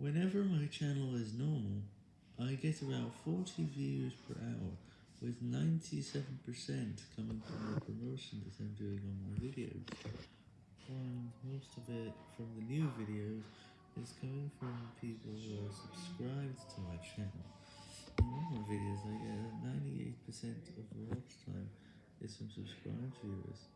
Whenever my channel is normal, I get about 40 views per hour, with 97% coming from the promotion that I'm doing on my videos, and most of it from the new videos is coming from people who are subscribed to my channel. In normal videos I get 98% of watch time is from subscribed viewers.